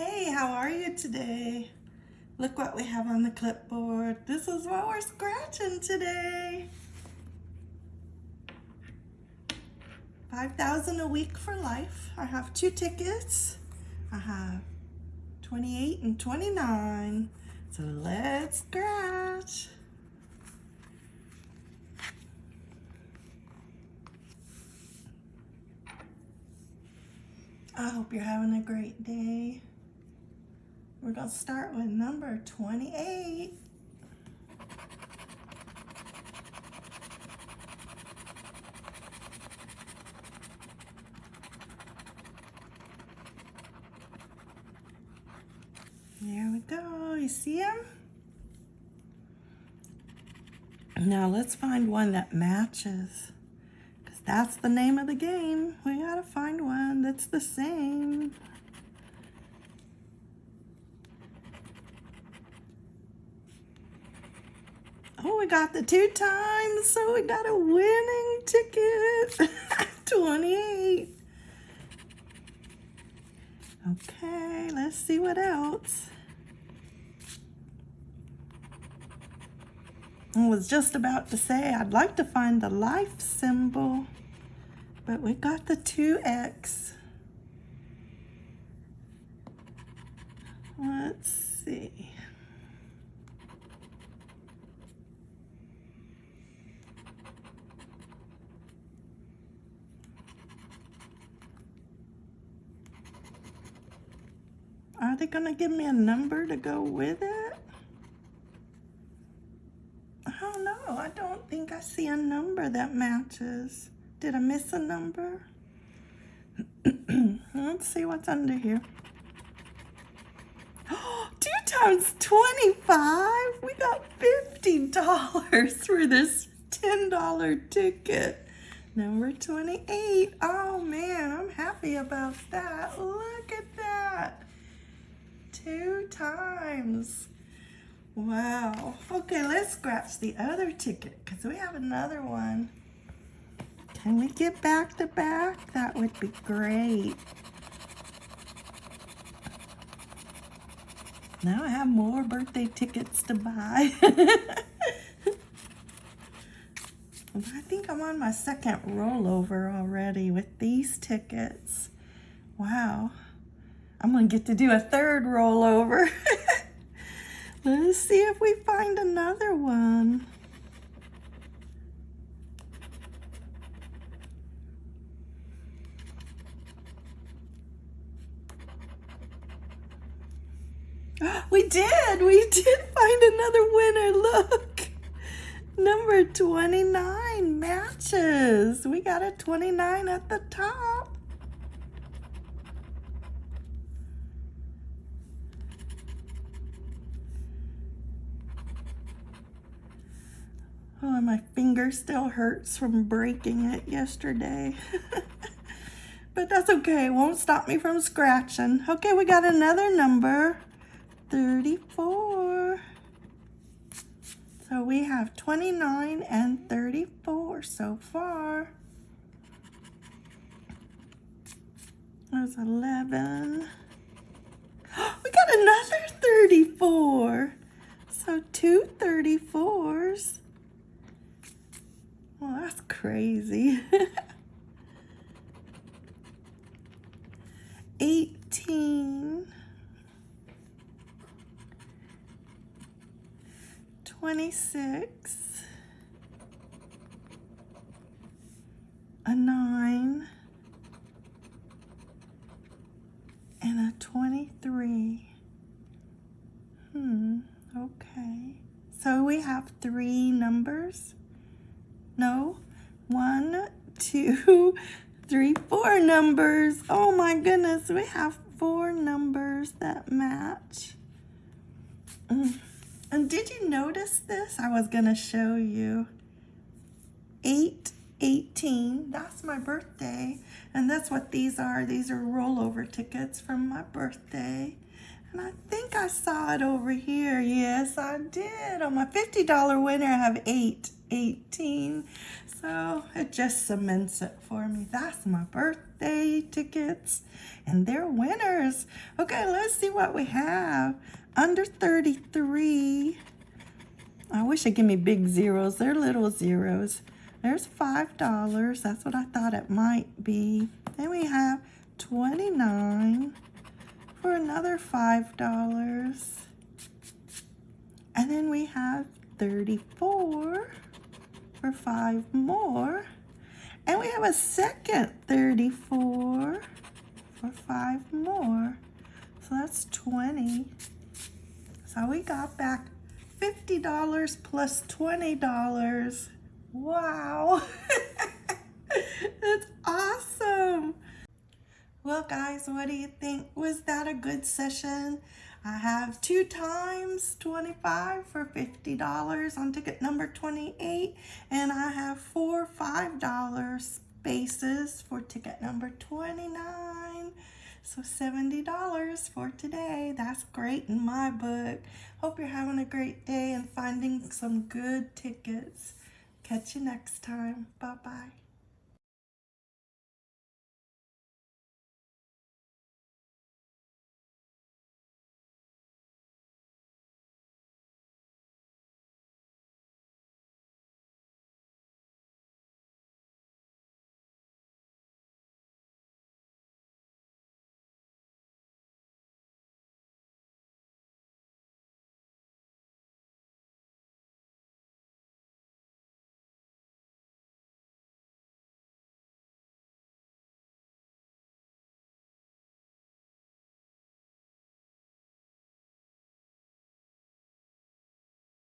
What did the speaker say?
Hey, how are you today? Look what we have on the clipboard. This is what we're scratching today. 5,000 a week for life. I have two tickets. I have 28 and 29. So let's scratch. I hope you're having a great day. We're going to start with number 28. There we go. You see him? Now let's find one that matches. Because that's the name of the game. We got to find one that's the same. Oh, we got the two times, so we got a winning ticket. 28. Okay, let's see what else. I was just about to say I'd like to find the life symbol, but we got the 2x. Let's see. Are they going to give me a number to go with it? I don't know. I don't think I see a number that matches. Did I miss a number? Let's see what's under here. Two times 25? We got $50 for this $10 ticket. Number 28. Oh man, I'm happy about that. Look at that two times. Wow. Okay, let's scratch the other ticket because we have another one. Can we get back to back? That would be great. Now I have more birthday tickets to buy. I think I'm on my second rollover already with these tickets. Wow. I'm to get to do a third rollover. Let's see if we find another one. We did! We did find another winner. Look! Number 29 matches. We got a 29 at the top. Oh, my finger still hurts from breaking it yesterday. but that's okay. It won't stop me from scratching. Okay, we got another number. 34. So we have 29 and 34 so far. There's 11. We got another 34. So two 34s. Well, that's crazy. 18. 26. A 9. And a 23. Hmm, okay. So we have three numbers. No, one, two, three, four numbers. Oh my goodness, we have four numbers that match. Mm. And did you notice this? I was gonna show you. 8, 18, that's my birthday. And that's what these are. These are rollover tickets from my birthday. And I think I saw it over here. Yes, I did. On my $50 winner, I have 8, 18. So it just cements it for me. That's my birthday tickets. And they're winners. Okay, let's see what we have. Under 33. I wish they'd give me big zeros. They're little zeros. There's $5. That's what I thought it might be. Then we have 29 for another $5. And then we have 34 for five more. And we have a second 34 for five more. So that's 20. So we got back $50 plus $20. Wow. That's awesome. Well, guys, what do you think? Was that a good session? I have two times 25 for $50 on ticket number 28, and I have four $5 spaces for ticket number 29. So $70 for today. That's great in my book. Hope you're having a great day and finding some good tickets. Catch you next time. Bye-bye.